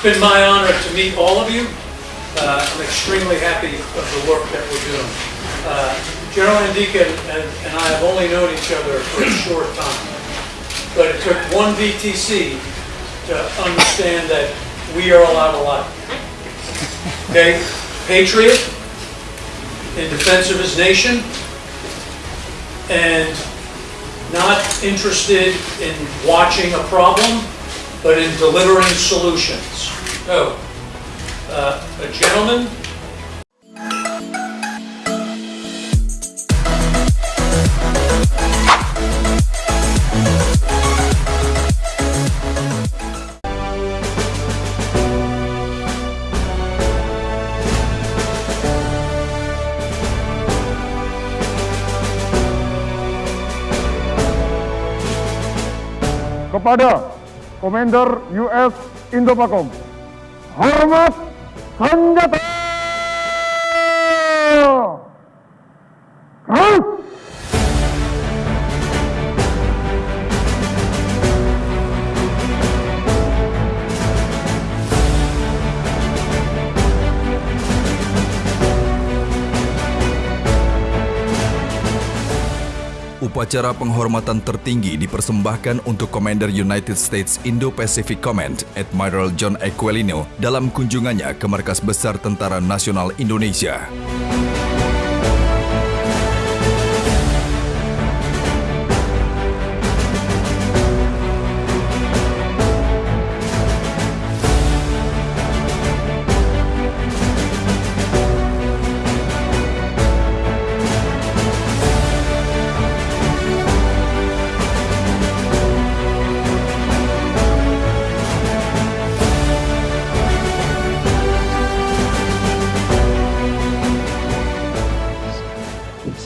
It's been my honor to meet all of you. Uh, I'm extremely happy of the work that we're doing. Uh, General Andika and, and I have only known each other for a short time, but it took one VTC to understand that we are a lot. Okay, patriot in defense of his nation, and not interested in watching a problem, but in delivering solutions. So, uh, a gentleman kepada Komander US Indo-Pakom. Hormat senjata! Upacara penghormatan tertinggi dipersembahkan untuk Commander United States Indo-Pacific Command, Admiral John Aquilino, dalam kunjungannya ke Markas Besar Tentara Nasional Indonesia.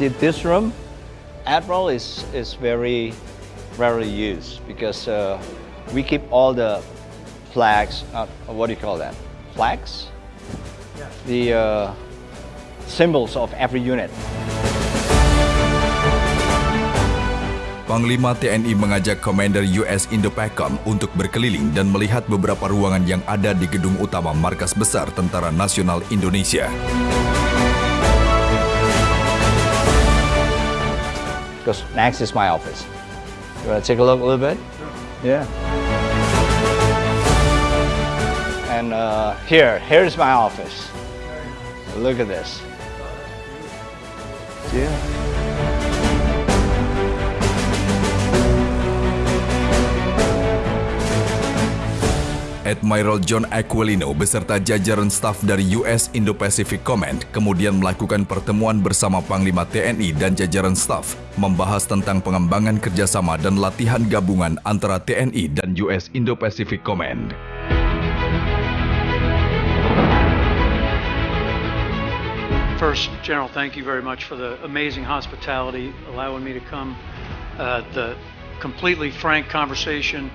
See this room, Admiral is, is very rarely used because uh, we keep all the flags, uh, what do you call that? Flags? The uh, symbols of every unit. Panglima TNI mengajak Commander US Indo-PACOM untuk berkeliling dan melihat beberapa ruangan yang ada di gedung utama Markas Besar Tentara Nasional Indonesia. Because next is my office. You want to take a look a little bit? Yeah. And uh, here, here's my office. Look at this. Yeah. Admiral John Aquilino beserta jajaran staf dari US Indo-Pacific Command kemudian melakukan pertemuan bersama Panglima TNI dan jajaran staf membahas tentang pengembangan kerjasama dan latihan gabungan antara TNI dan US Indo-Pacific Command. First, General, thank you very much for the amazing hospitality, allowing me to come, uh, the completely frank conversation.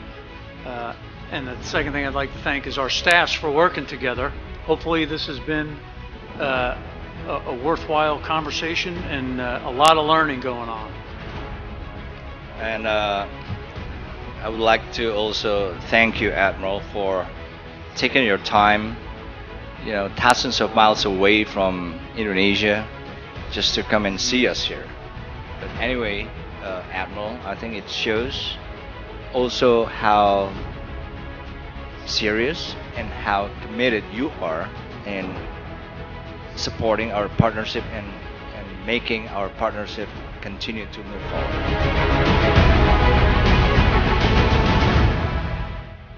Uh, and the second thing I'd like to thank is our staffs for working together. Hopefully, this has been uh, a, a worthwhile conversation and uh, a lot of learning going on. And uh, I would like to also thank you, Admiral, for taking your time, you know, thousands of miles away from Indonesia, just to come and see us here. But anyway, uh, Admiral, I think it shows also how serious and how committed you are in supporting our partnership and, and making our partnership continue to move forward.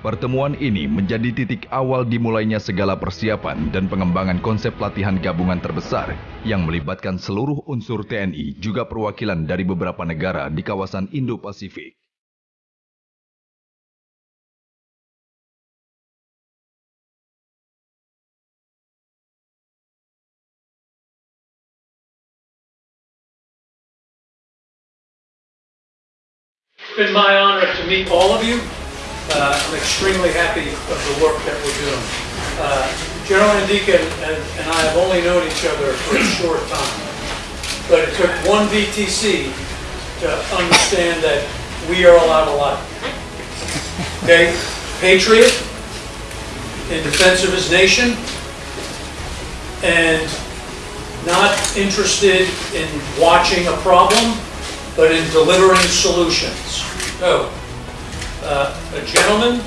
Pertemuan ini menjadi titik awal dimulainya segala persiapan dan pengembangan konsep latihan gabungan terbesar yang melibatkan seluruh unsur TNI juga perwakilan dari beberapa negara di kawasan Indo-Pasifik. It's been my honor to meet all of you. Uh, I'm extremely happy of the work that we're doing. Uh, General Andika and, and I have only known each other for a short time, but it took one VTC to understand that we are a lot alike. Okay, patriot in defense of his nation and not interested in watching a problem, but in delivering solutions. So, uh, a gentleman,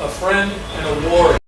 a friend, and a warrior.